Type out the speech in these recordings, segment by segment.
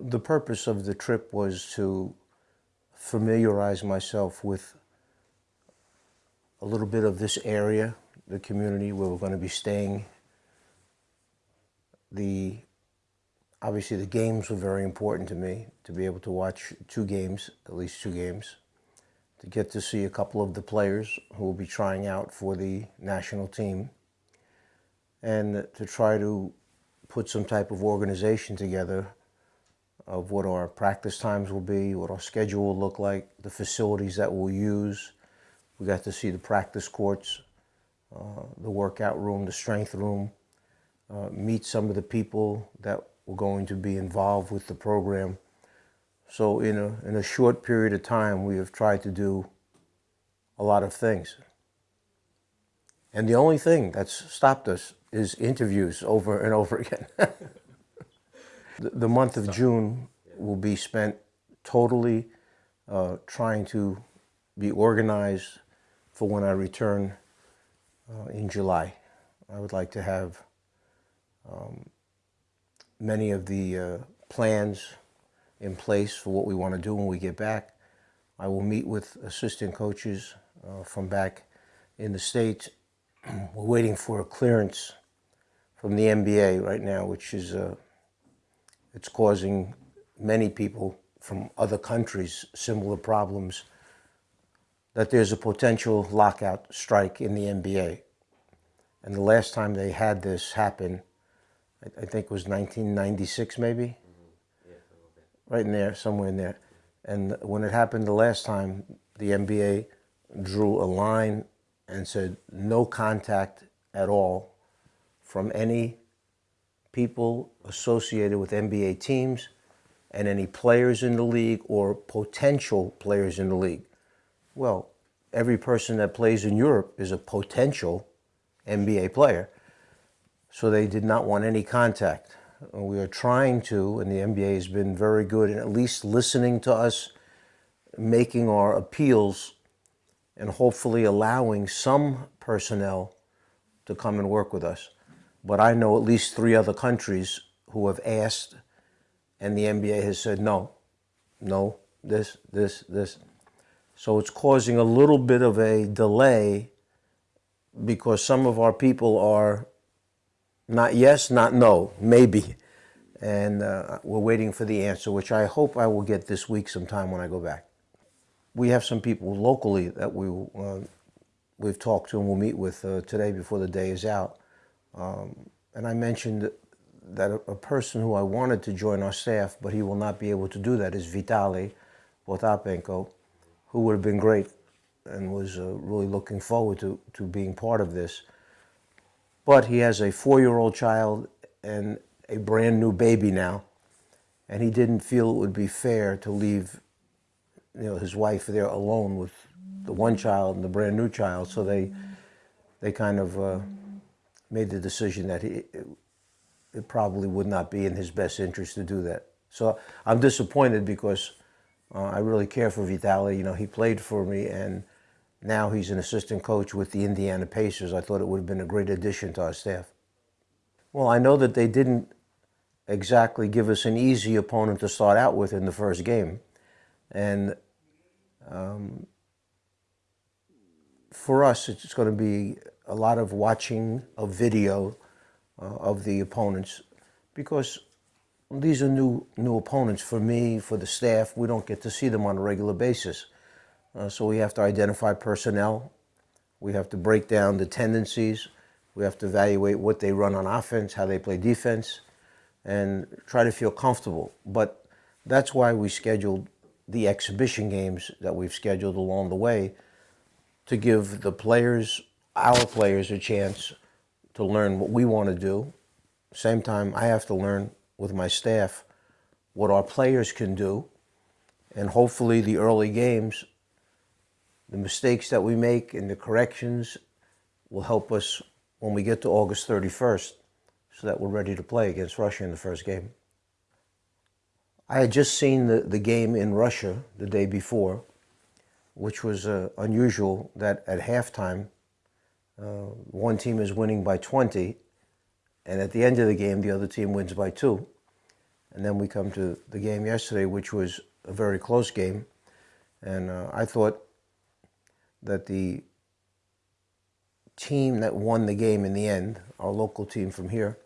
The purpose of the trip was to familiarize myself with a little bit of this area, the community where we're going to be staying. The obviously the games were very important to me to be able to watch two games, at least two games, to get to see a couple of the players who will be trying out for the national team, and to try to put some type of organization together of what our practice times will be, what our schedule will look like, the facilities that we'll use. We got to see the practice courts, uh, the workout room, the strength room, uh, meet some of the people that were going to be involved with the program. So in a, in a short period of time, we have tried to do a lot of things. And the only thing that's stopped us is interviews over and over again. the, the, month of June will be spent totally uh, trying to be organized for when I return uh, in July. I would like to have um, many of the uh, plans in place for what we want to do when we get back. I will meet with assistant coaches uh, from back in the States. We're waiting for a clearance from the NBA right now, which is uh, it's causing many people from other countries similar problems that there's a potential lockout strike in the NBA. And the last time they had this happen, I, I think it was 1996 maybe? Mm -hmm. yeah, right in there, somewhere in there. And when it happened the last time, the NBA drew a line and said no contact at all from any people associated with NBA teams and any players in the league or potential players in the league. Well, every person that plays in Europe is a potential NBA player. So they did not want any contact. We are trying to, and the NBA has been very good in at least listening to us, making our appeals, and hopefully allowing some personnel to come and work with us. But I know at least three other countries who have asked, and the NBA has said no, no, this, this, this. So it's causing a little bit of a delay because some of our people are not yes, not no, maybe. And uh, we're waiting for the answer, which I hope I will get this week sometime when I go back. We have some people locally that we, uh, we've talked to and we'll meet with uh, today before the day is out. Um, and I mentioned that a, person who I wanted to join our staff, but he will not be able to do that, is Vitali Potapenko, who would have been great and was uh, really looking forward to, to being part of this. But he has a four-year-old child and a brand new baby now, and he didn't feel it would be fair to leave you know, his wife there alone with the one child and the brand new child. So they, they kind of uh, made the decision that he, it, probably would not be in his best interest to do that. So I'm disappointed because uh, I really care for Vitali. You know, he played for me and now he's an assistant coach with the Indiana Pacers. I thought it would have been a great addition to our staff. Well, I know that they didn't exactly give us an easy opponent to start out with in the first game. And um, for us, it's going to be a lot of watching a video uh, of the opponents because these are new new opponents for me, for the staff. We don't get to see them on a regular basis. Uh, so we have to identify personnel. We have to break down the tendencies. We have to evaluate what they run on offense, how they play defense, and try to feel comfortable. But that's why we scheduled the exhibition games that we've scheduled along the way to give the players, our players, a chance to learn what we want to do. Same time, I have to learn with my staff what our players can do. And hopefully the early games, the mistakes that we make and the corrections will help us when we get to August 31st so that we're ready to play against Russia in the first game. I had just seen the, the game in Russia the day before, which was uh, unusual that at halftime, uh, one team is winning by 20, and at the end of the game, the other team wins by two. and then we come to the game yesterday, which was a very close game. And uh, I thought that the team that won the game in the end, our local team from here,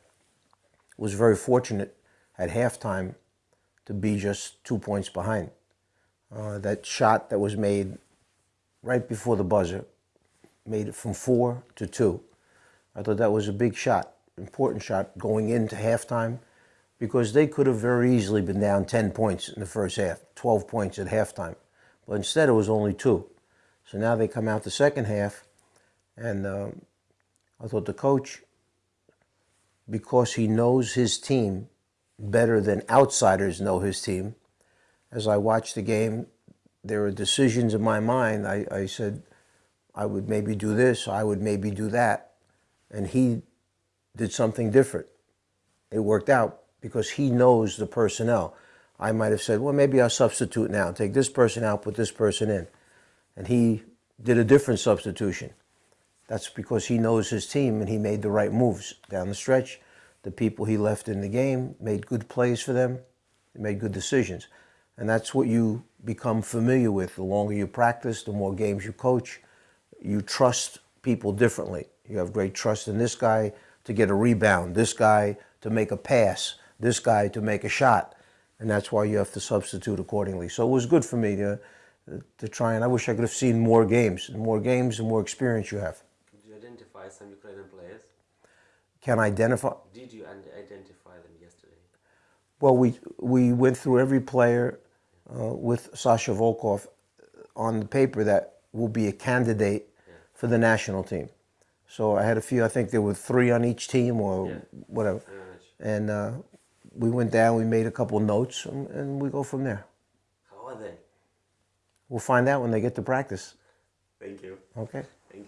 was very fortunate at halftime to be just two points behind. Uh, that shot that was made right before the buzzer made it from four to two. I thought that was a big shot, important shot going into halftime because they could have very easily been down 10 points in the first half, 12 points at halftime. But instead it was only two. So now they come out the second half and um, I thought the coach, because he knows his team better than outsiders know his team, as I watched the game, there were decisions in my mind. I, I said, I would maybe do this, I would maybe do that. And he did something different. It worked out because he knows the personnel. I might have said, well, maybe I'll substitute now, take this person out, put this person in. And he did a different substitution. That's because he knows his team and he made the right moves down the stretch. The people he left in the game made good plays for them, they made good decisions. And that's what you become familiar with. The longer you practice, the more games you coach, you trust people differently. You have great trust in this guy to get a rebound, this guy to make a pass, this guy to make a shot. And that's why you have to substitute accordingly. So it was good for me to, to try and I wish I could have seen more games. The more games, the more experience you have. Could you identify some Ukrainian players? Can I identify, Did you identify them yesterday? well, we, we went through every player uh, with Sasha Volkov on the paper that will be a candidate for the national team. So I had a few, I think there were three on each team or Yeah. whatever. And uh, we went down, we made a couple notes, and, and we go from there. How are they? We'll find out when they get to practice. Thank you. Okay?